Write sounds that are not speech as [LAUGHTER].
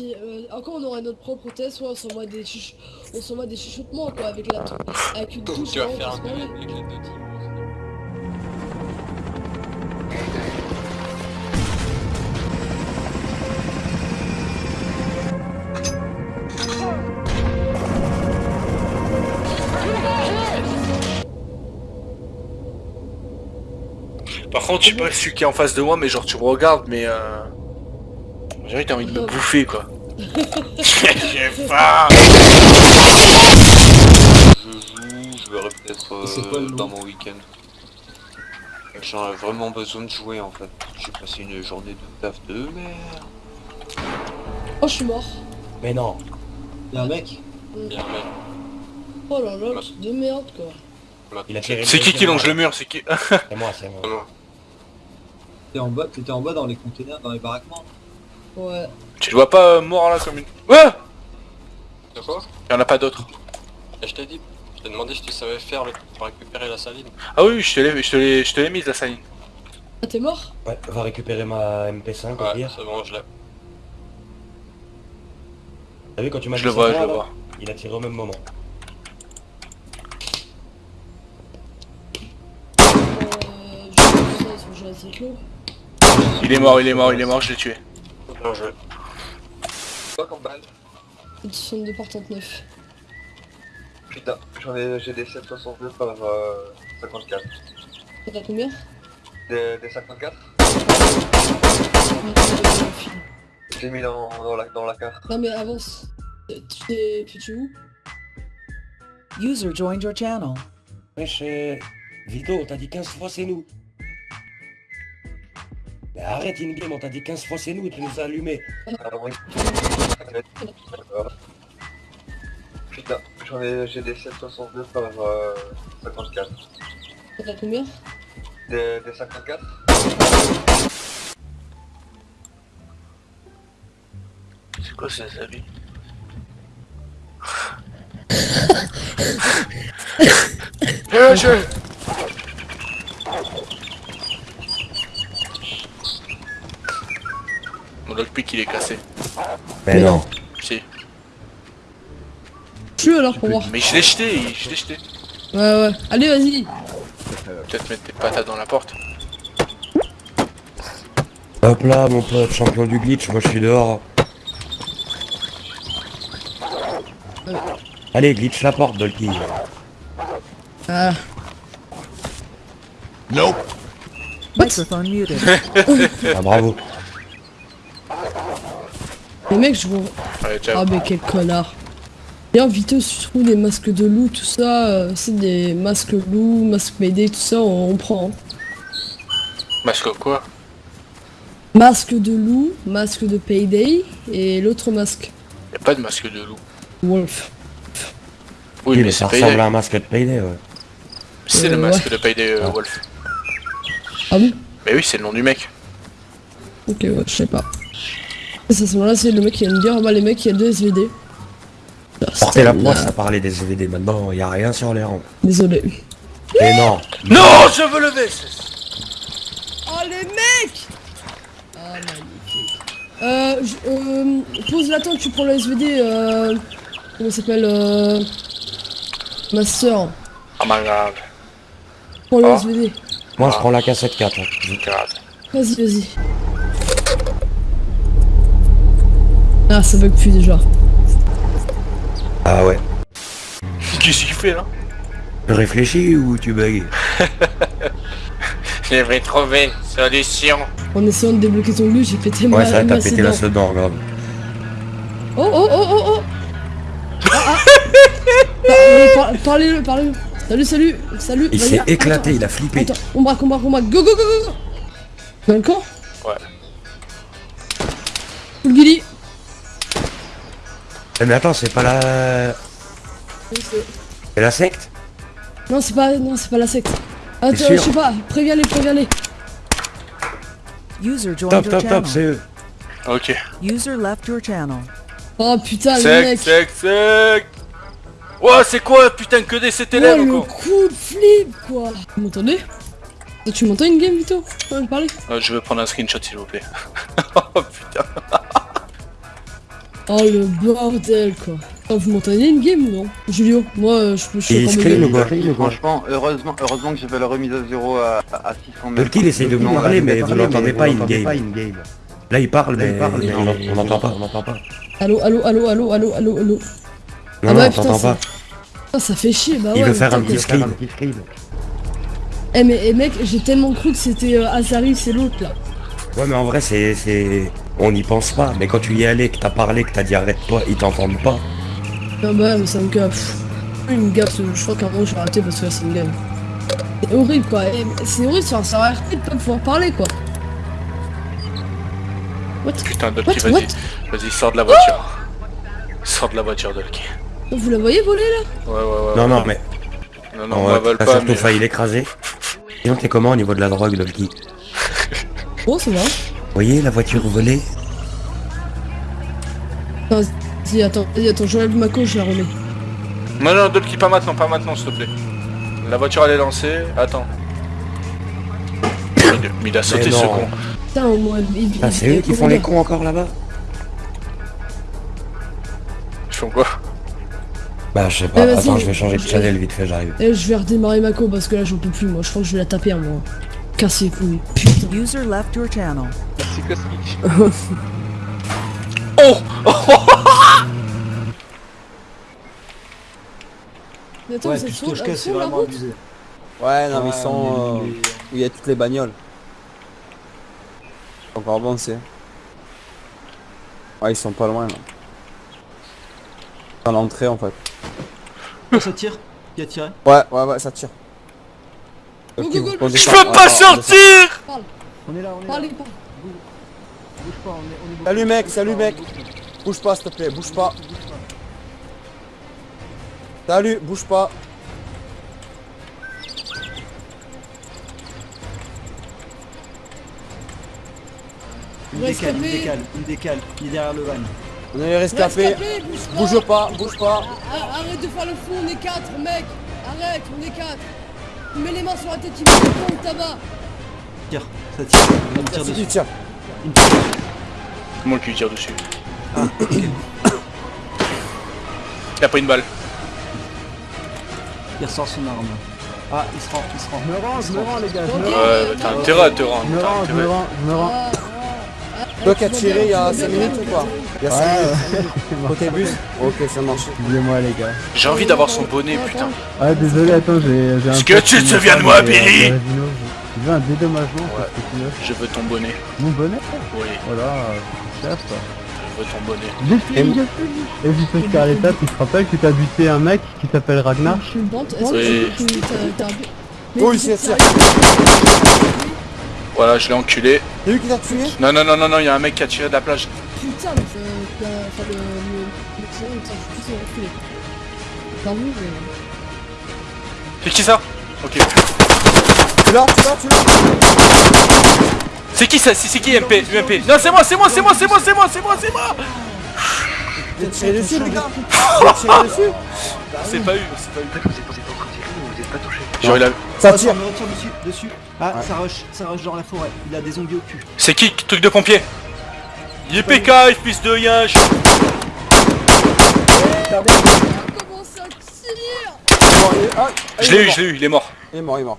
Et, euh, encore on aurait notre propre test, soit on s'envoie des chuch... on s'envoie des chuchotements quoi avec la avec une touche. Tu vas vraiment, faire un avec. Par contre, je sais pas celui qui est en face de moi, mais genre tu me regardes, mais euh... J'ai t'as envie de me bouffer quoi. [LAUGHS] J'ai faim Je joue, je verrai peut-être C'est euh, dans mon week-end. J'en ai vraiment besoin de jouer en fait. J'ai passé une journée de taf de merde. Oh je suis mort. Mais non. Y'a un mec? Bien mec. Oh là là, truc de merde quoi. C'est qui qui longe le mur C'est qui? C'est moi, c'est moi. T'es en bas, t'étais en bas dans les containers, dans les baraquements Ouais. Tu le vois pas euh, mort là comme une... Ouais De quoi Y'en a pas d'autres. Et je t'ai dit, je t'ai demandé si tu savais faire le... pour récupérer la saline. Ah oui, je te l'ai je te l'ai- je te l'ai mise la saline. Ah t'es mort Ouais, va récupérer ma MP5 au Ouais, pire. c'est bon, je l'ai. T'as vu quand tu m'as Je le vois, je le vois. Il a tiré au même moment. Euh... Je sais. Il est mort, il est mort, il est mort, je l'ai tué. Bien joué. Quoi comme balle 62 par 39. Putain, j'en ai, j'ai des 762 par euh, 54. T'as combien? Des, des 54 J'ai mis dans, dans, la, dans la carte. Non mais avance. Euh, Tu t'es... Tu es où? User joined your channel. Wesh, euh, Vito, on t'a dit 15 fois c'est nous. Arrête in-game, on t'a dit 15 fois c'est nous et tu nous as allumé. Ah, oui. Putain, j'en ai, j'ai des 762 par euh, 54. T'as combien Des, des 54 C'est quoi vie Eh wesh Mon lockpick il est cassé. Mais non. Si. Tu alors pour voir. Mais je l'ai jeté, je l'ai jeté. Ouais ouais. Allez vas-y. Peut-être mettre tes patates dans la porte. Hop là, mon pote, champion du glitch, moi je suis dehors. Allez, glitch la porte, Dolky. Ah. Microphone muted. Ah, bravo. Les mecs je ciao. Ah mais quel connard. D'ailleurs Vito si tu trouves des masques de loup, tout ça, euh, c'est des masques loup, masques Mayday, tout ça, on, on prend. hein. Masque quoi? Masque de loup, masque de Payday et l'autre masque. Y'a pas de masque de loup. Wolf. Oui, mais ça c'est ressemble Payday. à un masque de Payday, ouais. C'est le Euh, masque ouais. de Payday euh, Ah. Wolf. Ah bon? Mais oui, c'est le nom du mec. Ok ouais, je sais pas. Et à ce moment-là c'est le mec qui vient me dire, ah bah les mecs il y a deux SVD. Ah, Portez la poisse à parler des DVD, maintenant y a rien sur les rangs. Désolé. Mais non Non, je veux lever Oh les mecs Ah magnifique. Euh, je- euh, pose la tente, tu prends le SVD, euh... Comment ça s'appelle euh... Ma soeur. Oh my god. Prends le Ah. SVD. Moi je prends la cassette 4. hein. God. Vas-y, vas-y. Ah, ça bug plus déjà. Ah ouais. Qu'est-ce qu'il fait là Tu réfléchis ou tu bugs [LAUGHS] Je vais trouver solution. En essayant de débloquer ton glue, j'ai pété ma Ouais, ça ma t'as pété la sedan, regarde. Oh oh oh oh oh Ah ah [LAUGHS] Parlez-le, parlez-le. Salut, salut, salut. Il s'est éclaté, attends. il a flippé. Attends, on braque, on braque, on braque. Go, go, go, go, go Dans le camp? Ouais. Full Gilly. Eh, mais attends, c'est pas la... C'est- la secte Non, c'est pas, non, c'est pas la secte. Attends, je sais pas, préviens-les, préviens-les. User joined Top, your top, top, channel. c'est eux. Ok. User left your channel. Oh putain, le Sec, mec. sec, sec. Ouais, c'est quoi putain que des cet Ouais, le encore coup de flip, quoi. Vous m'entendez Tu m'entends une game, Vito Tu peux me parler Euh, Je vais prendre un screenshot s'il vous plaît. [LAUGHS] oh putain. Oh le bordel quoi. Oh, vous m'entendez une game ou non Julio, moi euh, je peux je screen quoi Franchement, heureusement, heureusement que j'ai fait la remise à zéro à, à 600 mètres. Dolky, il essaye de vous Non, parler, mais vous l'entendez pas in-game. in-game. Là, il parle, mais on n'entend pas. On n'entend pas. Allô, allô, allô, allô, allô, allô, allô. Non, Ah non, bah, on putain, t'entend ça- pas. Ah, ça fait chier, bah ouais. Il veut faire un petit screen. Eh mais eh, mec, j'ai tellement cru que c'était euh, Azari, c'est l'autre là. Ouais, mais en vrai, c'est, c'est, on n'y pense pas. Mais quand tu y es allé, que t'as parlé, que t'as dit arrête-toi, ils t'entendent pas. Ah bah mais ça me gaffe. Il me gaffe, je crois qu'à un moment vais arrêter parce que là c'est une game. C'est horrible quoi, c'est horrible sur un serveur RP de pas pouvoir parler quoi. What? Putain, Dolky, vas-y. Vas-y, sors de la voiture. Sors de la voiture, Dolky. Vous la voyez voler là? Ouais, ouais, ouais. Non, ouais. non, mais Non, non, on va pas, surtout mais... failli l'écraser. Sinon, t'es comment au niveau de la drogue, Dolky Bon ça va. Vous voyez la voiture volée Vas-y attends, attends, j'enlève ma coche, je la remets. Non, non, Dolky, pas maintenant, pas maintenant, s'il te plaît. La voiture, elle est lancée. Attends. Mais [COUGHS] il a sauté, ce con. Putain au moins il, Ah, c'est eux qui font les cons encore là-bas Ils font quoi? Bah, je sais pas. Eh. Attends, je vais changer de channel vite fait, j'arrive. Eh je vais redémarrer ma co parce que là j'en peux plus moi, je crois que je vais la taper à moi. Couilles. Putain. User left your channel. C'est cosmique. [LAUGHS] Oh Mais [LAUGHS] attends, Ouais, c'est puis trop, Stochka, c'est trop la vraiment route abusé. Ouais, non, mais ils sont. mais- euh, où il y a toutes les bagnoles. Encore bon, c'est. Ouais, ils sont pas loin là. Dans l'entrée en fait. Oh, ça tire? Qui a tiré? Ouais, ouais, ouais, ça tire. Go, Ok, go, vous go. posez Je peux pas sortir On est là, on est là. Bouge pas, on est, on est beaucoup. Salut mec, salut mec. Bouge pas s'il te plaît, bouge pas. Salut, bouge pas. Il me décale, il me décale, il me décale. Il est derrière le van. On est rescapé. Rescapé, Bouge pas, bouge pas. Arrête de faire le fou, on est 4 mec Arrête, on est 4 Mets les mains sur la tête, il me répond tabac Tire, ça tire. Il me tire dessus. tiens. Il me tire dessus. Moi qui lui tire dessus. [COUGHS] Il a pas une balle. Il ressort son arme. Ah, il se rend, il se rend. Me rends, je me rends les gars, Ouais, t'as intérêt à te rendre. me rends, je me rends, je me rends. Toi qui as tiré il y a tu vas 5 bien, minutes ou quoi. Il y a 5 minutes. [LAUGHS] Côté bus Ok, ça marche. Excusez-moi les gars. J'ai envie d'avoir son bonnet, putain. Ah désolé, attends, j'ai j'ai un... Est-ce que tu te souviens de moi, Billy. Tu veux un dédommagement parce que tu veux Je veux ton bonnet. Mon bonnet Oui, Voilà, c'est cher ça. je veux ton bonnet. J'ai fini, j'ai fini Et Scarletta, tu te rappelles que t'as buté un mec qui s'appelle Ragnar Je suis une bande, est-ce que tu- Oui, c'est Voilà, je l'ai enculé. C'est lui qui t'a tué Non, non, non, non, non, il y a un mec qui a tiré de la plage. Putain, mais euh, enfin le... le... je suis. C'est qui ça Ok. L'as, tu l'as, tu l'as C'est qui ça C'est c'est qui MP UMP Non, c'est moi, c'est moi, c'est moi, c'est moi, c'est moi, c'est moi, c'est moi J'ai tiré dessus, les gars J'ai tiré dessus C'est pas eu, c'est pas eu. Vous êtes pas ou vous êtes pas touché Genre, il a- Ça tire me retire dessus, dessus. Ah, Ouais. ça rush, ça rush dans la forêt. Il a des zombies au cul. C'est qui Truc de pompier YPK, fils de yinche Comment ça tire Bon, il est- ah, Je il l'ai est eu, je l'ai eu, il est mort. Il est mort, il est mort.